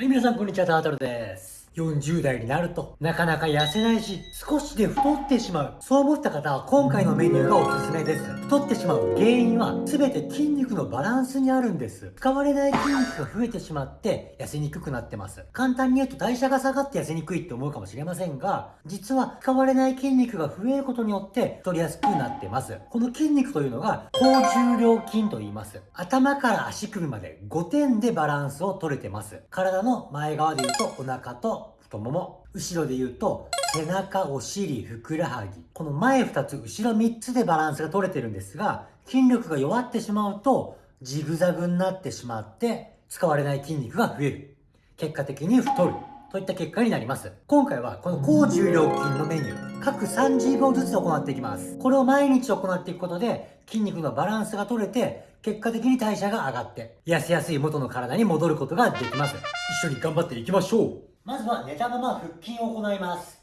はい、皆さんこんにちは、タートルです。40代になるとなかなか痩せないし少しで太ってしまう。そう思った方は今回のメニューがおすすめです。太ってしまう原因は全て筋肉のバランスにあるんです。使われない筋肉が増えてしまって痩せにくくなってます。簡単に言うと代謝が下がって痩せにくいって思うかもしれませんが実は使われない筋肉が増えることによって太りやすくなってます。この筋肉というのが高重量筋と言います。頭から足首まで5点でバランスを取れてます。体の前側で言うとお腹と太もも。後ろで言うと背中お尻ふくらはぎ。この前2つ後ろ3つでバランスが取れてるんですが筋力が弱ってしまうとジグザグになってしまって使われない筋肉が増える。結果的に太る。といった結果になります。今回はこの高重量筋のメニュー各30秒ずつ行っていきます。これを毎日行っていくことで筋肉のバランスが取れて結果的に代謝が上がって痩せやすい元の体に戻ることができます。一緒に頑張っていきましょう。まずは寝たまま腹筋を行います。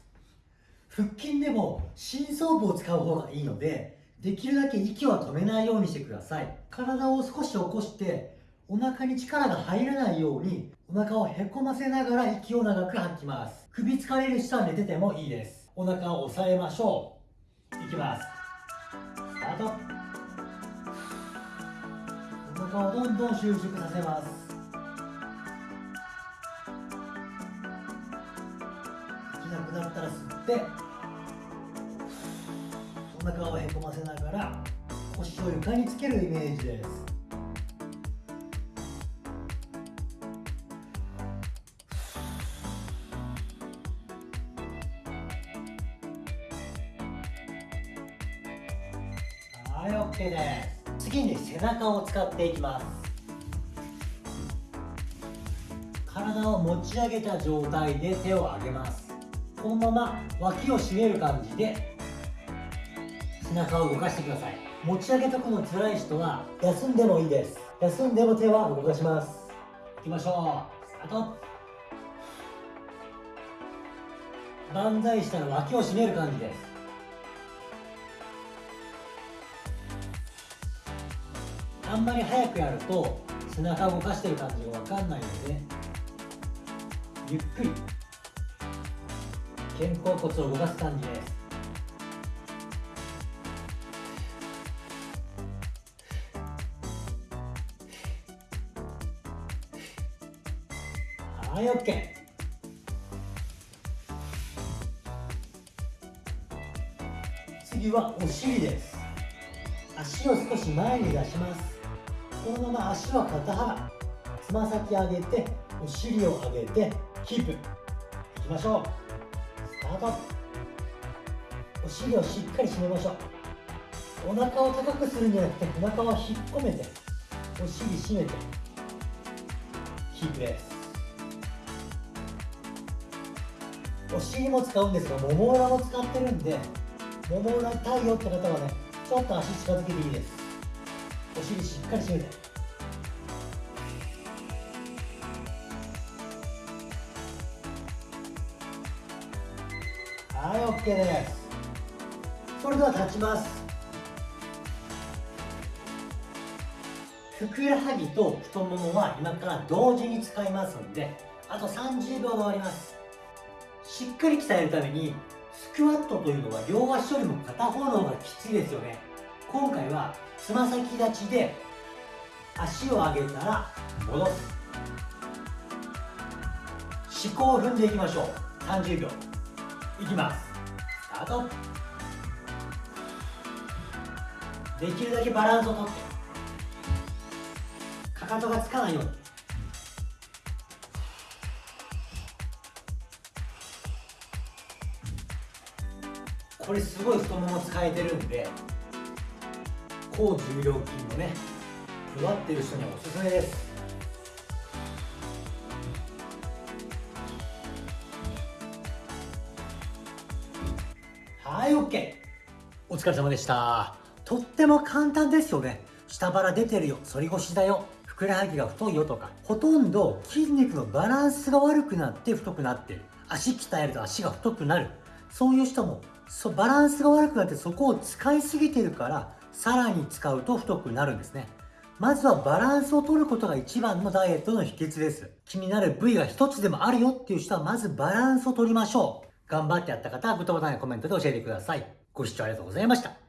腹筋でも深層部を使う方がいいのでできるだけ息は止めないようにしてください。体を少し起こしてお腹に力が入らないようにお腹をへこませながら息を長く吐きます。首疲れる人は寝ててもいいです。お腹を押さえましょう。いきます。スタート。お腹をどんどん収縮させます。なくなったら吸ってお腹をへこませながら腰を床につけるイメージです。はい OK です。次に背中を使っていきます。体を持ち上げた状態で手を上げます。このまま脇を締める感じで背中を動かしてください。持ち上げとくの辛い人は休んでもいいです。休んでも手は動かします。いきましょう。スタート。万歳したら脇を締める感じです。あんまり早くやると背中を動かしてる感じが分かんないのでゆっくり肩甲骨を動かす感じです。はい OK 次はお尻です。足を少し前に出します。このまま足は肩幅つま先上げてお尻を上げてキープ。いきましょう。タートお尻をしっかり締めましょう。お腹を高くするんじゃなくてお腹を引っ込めてお尻締めて。キープです。お尻も使うんですがもも裏も使ってるんでもも裏痛いよって方はねちょっと足近づけていいです。お尻しっかり締めて。OK です。それでは立ちます。ふくらはぎと太ももは今から同時に使いますのであと30秒で終わります。しっかり鍛えるためにスクワットというのは両足よりも片方の方がきついですよね。今回はつま先立ちで足を上げたら戻す。思考を踏んでいきましょう。30秒。いきます。タートできるだけバランスをとって。かかとがつかないように。これすごい太もも使えてるんで高重量筋のね弱ってる人にはおすすめです。OK お疲れ様でした。とっても簡単ですよね。下腹出てるよ。反り腰だよ。ふくらはぎが太いよとか。ほとんど筋肉のバランスが悪くなって太くなってる。足鍛えると足が太くなる。そういう人もそバランスが悪くなってそこを使いすぎてるからさらに使うと太くなるんですね。まずはバランスを取ることが一番のダイエットの秘訣です。気になる部位が一つでもあるよっていう人はまずバランスを取りましょう。頑張ってやった方はグッドボタンやコメントで教えてください。ご視聴ありがとうございました。